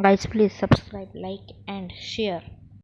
guys please subscribe like and share.